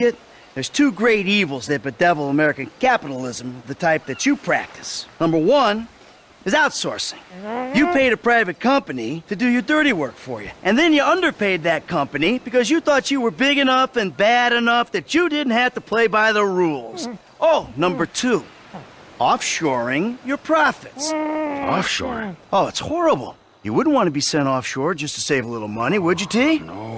it, there's two great evils that bedevil American capitalism, the type that you practice. Number one is outsourcing. You mm-hmm. paid a private company to do your dirty work for you. And then you underpaid that company because you thought you were big enough and bad enough that you didn't have to play by the rules. Mm-hmm. Oh, number two, offshoring your profits. Mm-hmm. Offshore? Oh, it's horrible. You wouldn't want to be sent offshore just to save a little money, would you, T? Oh, no,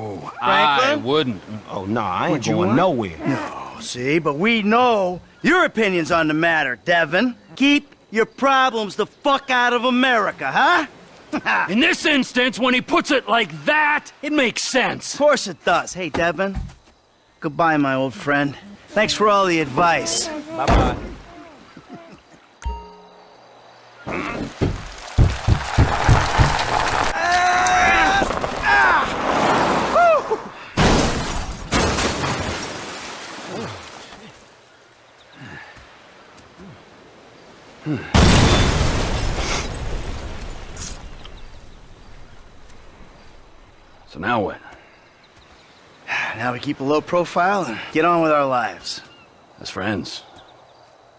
I wouldn't. Oh, no, I ain't Would going want- nowhere. No, see, but we know your opinions on the matter, Devin. Keep your problems the fuck out of America, huh? In this instance, when he puts it like that, it makes sense. Of course it does. Hey, Devin. Goodbye, my old friend. Thanks for all the advice. Bye-bye. So now what? Now we keep a low profile and get on with our lives. As friends?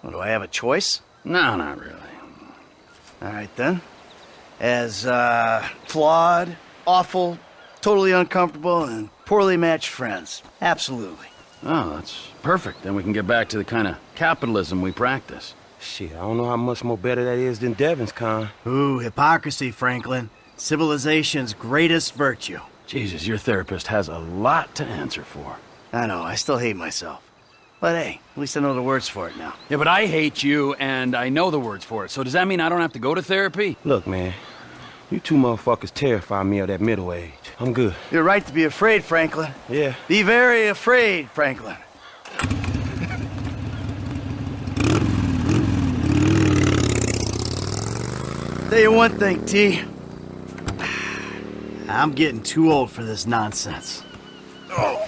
Well, do I have a choice? No, not really. All right, then. As, uh, flawed, awful, totally uncomfortable, and poorly matched friends. Absolutely. Oh, that's perfect. Then we can get back to the kind of capitalism we practice. Shit, I don't know how much more better that is than Devin's con. Ooh, hypocrisy, Franklin. Civilization's greatest virtue. Jesus, your therapist has a lot to answer for. I know, I still hate myself. But hey, at least I know the words for it now. Yeah, but I hate you, and I know the words for it. So does that mean I don't have to go to therapy? Look, man, you two motherfuckers terrify me of that middle age. I'm good. You're right to be afraid, Franklin. Yeah. Be very afraid, Franklin. Tell you one thing, T. I'm getting too old for this nonsense. Oh.